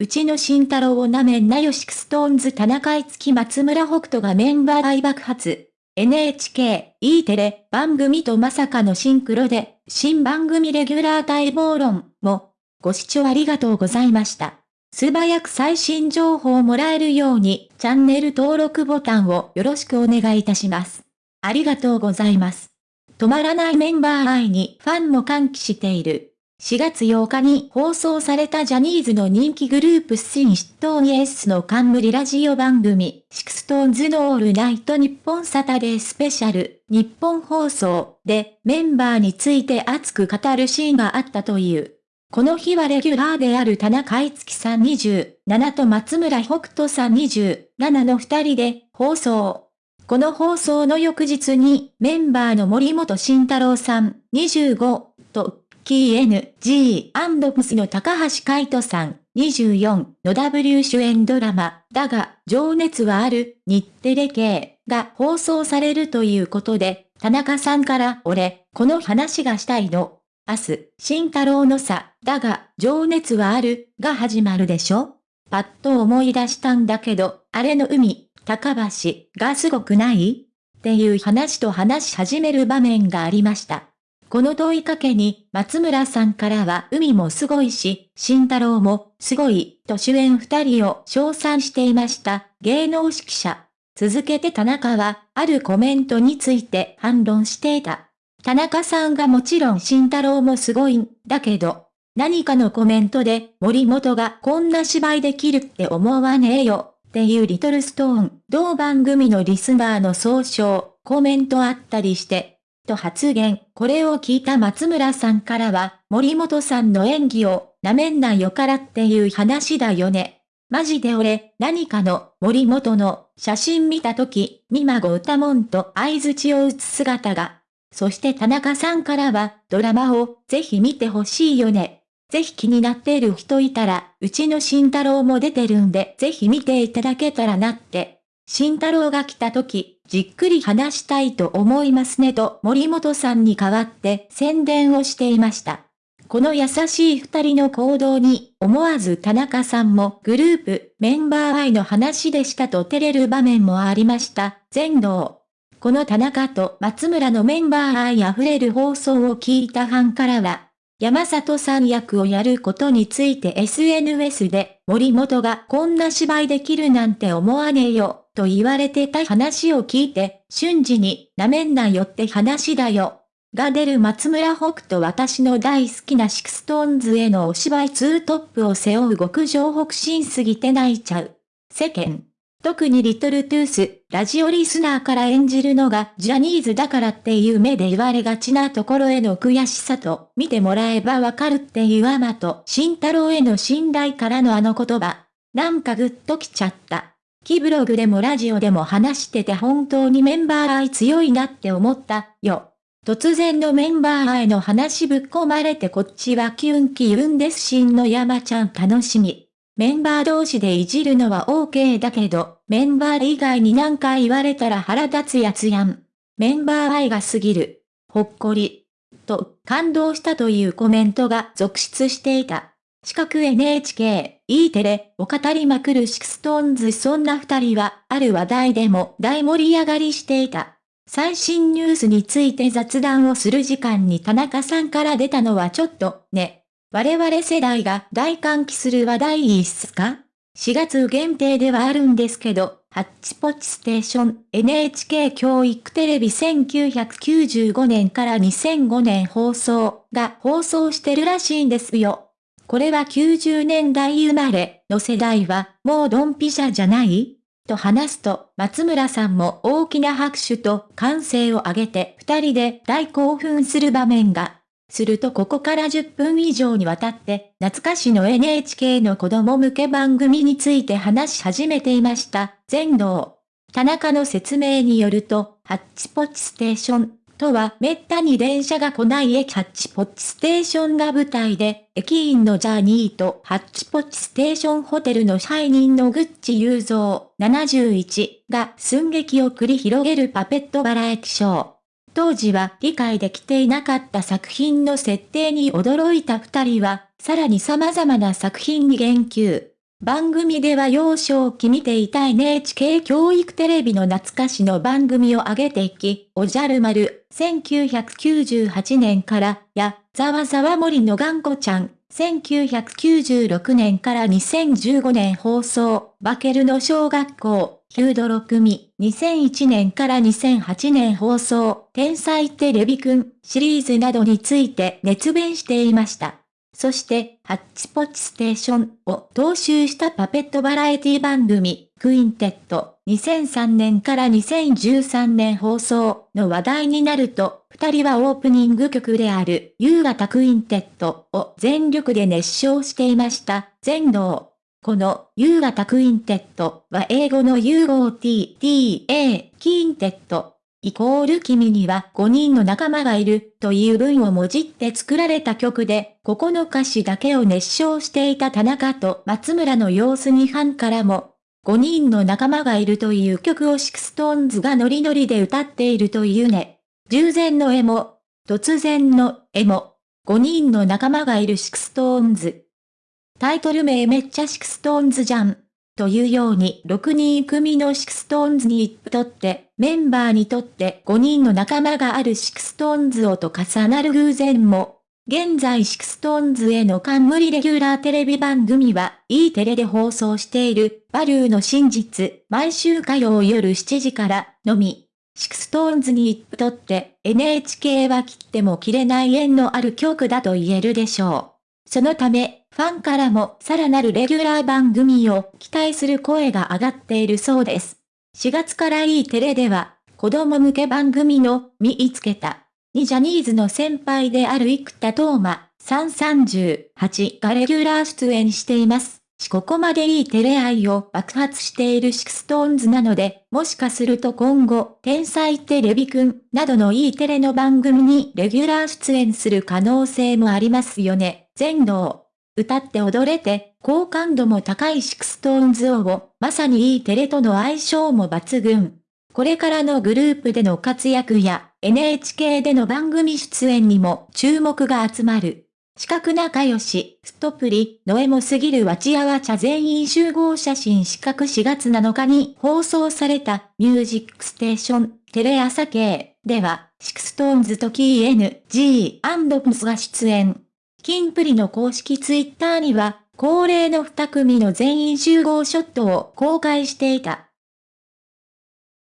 うちの慎太郎をなめんなよ SixTONES 田中樹松村北斗がメンバー大爆発。NHK、E テレ、番組とまさかのシンクロで、新番組レギュラー待望論も、ご視聴ありがとうございました。素早く最新情報をもらえるように、チャンネル登録ボタンをよろしくお願いいたします。ありがとうございます。止まらないメンバー愛にファンも歓喜している。4月8日に放送されたジャニーズの人気グループ SixTONES の冠ラジオ番組、 SixTONES のオールナイトニッポンサタデースペシャル、ニッポン放送でメンバーについて熱く語るシーンがあったという。この日はレギュラーである田中いつきさん27と松村北斗さん27の二人で放送。この放送の翌日にメンバーの森本慎太郎さん25とキー NG& の高橋海人さん、24の W 主演ドラマ、だが、情熱はある、日テレ系が放送されるということで、田中さんから俺、この話がしたいの。明日、慎太郎のさ、だが、情熱はある、が始まるでしょパッと思い出したんだけど、あれの海、高橋、がすごくない？っていう話と話し始める場面がありました。この問いかけに、松村さんからは海もすごいし、慎太郎もすごい、と主演二人を称賛していました、芸能指揮者。続けて田中は、あるコメントについて反論していた。田中さんがもちろん慎太郎もすごいんだけど、何かのコメントで森本がこんな芝居できるって思わねえよ、っていうリトルストーン、同番組のリスナーの総称、コメントあったりして、と発言。これを聞いた松村さんからは、森本さんの演技を、なめんなよからっていう話だよね。マジで俺、何かの、森本の、写真見たとき、みまご歌もんと合図値を打つ姿が。そして田中さんからは、ドラマを、ぜひ見てほしいよね。ぜひ気になっている人いたら、うちの慎太郎も出てるんで、ぜひ見ていただけたらなって。慎太郎が来た時、じっくり話したいと思いますねと森本さんに代わって宣伝をしていました。この優しい二人の行動に思わず田中さんもグループメンバー愛の話でしたと照れる場面もありました。全能。この田中と松村のメンバー愛溢れる放送を聞いたファンからは、山里さん役をやることについて SNS で森本がこんな芝居できるなんて思わねえよと言われてた話を聞いて、瞬時に、なめんなよって話だよ。が出る松村北斗私の大好きなシクストーンズへのお芝居ツートップを背負う極上北慎すぎて泣いちゃう。世間。特にリトルトゥース、ラジオリスナーから演じるのがジャニーズだからっていう目で言われがちなところへの悔しさと、見てもらえばわかるっていうアマと、慎太郎への信頼からのあの言葉。なんかグッときちゃった。キブログでもラジオでも話してて本当にメンバー愛強いなって思ったよ。突然のメンバー愛の話ぶっ込まれてこっちはキュンキュンですしんの山ちゃん楽しみ。メンバー同士でいじるのは OK だけど、メンバー以外に何か言われたら腹立つやつやん。メンバー愛が過ぎる。ほっこり。と、感動したというコメントが続出していた。四角 NHK、E テレを語りまくるシクストーンズそんな二人は、ある話題でも大盛り上がりしていた。最新ニュースについて雑談をする時間に田中さんから出たのはちょっと、ね。我々世代が大歓喜する話題いいっすか ?4 月限定ではあるんですけど、ハッチポッチステーション NHK 教育テレビ1995年から2005年放送が放送してるらしいんですよ。これは90年代生まれの世代はもうドンピシャじゃない？と話すと、松村さんも大きな拍手と歓声を上げて二人で大興奮する場面が。するとここから10分以上にわたって、懐かしの NHK の子供向け番組について話し始めていました。全能。田中の説明によると、ハッチポッチステーションとはめったに電車が来ない駅ハッチポッチステーションが舞台で、駅員のジャーニーとハッチポッチステーションホテルの支配人のグッチ雄三71が寸劇を繰り広げるパペットバラエティショー。当時は理解できていなかった作品の設定に驚いた二人は、さらに様々な作品に言及。番組では幼少期見ていた NHK 教育テレビの懐かしの番組を上げていき、おじゃる丸、1998年から、や、ざわざわ森の頑固ちゃん、1996年から2015年放送、バケルの小学校、ヒュードロ組、2001年から2008年放送、天才テレビくん、シリーズなどについて熱弁していました。そして、ハッチポッチステーションを踏襲したパペットバラエティ番組、クインテット、2003年から2013年放送の話題になると、二人はオープニング曲である夕方クインテットを全力で熱唱していました。全能。この夕方クインテットは英語の融合 T, T, A, キンテッドイコール君には5人の仲間がいるという文をもじって作られた曲で、ここの歌詞だけを熱唱していた田中と松村の様子にファンからも、5人の仲間がいるという曲をシクストーンズがノリノリで歌っているというね。従前の絵も、突然の絵も、5人の仲間がいるシクストーンズ。タイトル名めっちゃシクストーンズじゃん。というように6人組のシクストーンズにとって、メンバーにとって5人の仲間があるシクストーンズをと重なる偶然も、現在シクストーンズへの冠レギュラーテレビ番組は E テレで放送しているバリューの真実毎週火曜夜7時からのみ。シクストーンズにとって NHK は切っても切れない縁のある曲だと言えるでしょう。そのため、ファンからもさらなるレギュラー番組を期待する声が上がっているそうです。4月から E テレでは、子供向け番組の見つけた、にジャニーズの先輩である生田斗真、338がレギュラー出演しています。しここまで E テレ愛を爆発しているシクストーンズなので、もしかすると今後、天才テレビくんなどの E テレの番組にレギュラー出演する可能性もありますよね。全能。歌って踊れて、好感度も高いシクストーンズ王を、まさにいいテレとの相性も抜群。これからのグループでの活躍や、NHK での番組出演にも注目が集まる。四角仲良し、ストプリ、ノエモすぎるわちやわ茶全員集合写真四角4月7日に放送されたミュージックステーションテレ朝系では、シクストーンズと KNG& が出演。キンプリの公式ツイッターには、恒例の二組の全員集合ショットを公開していた。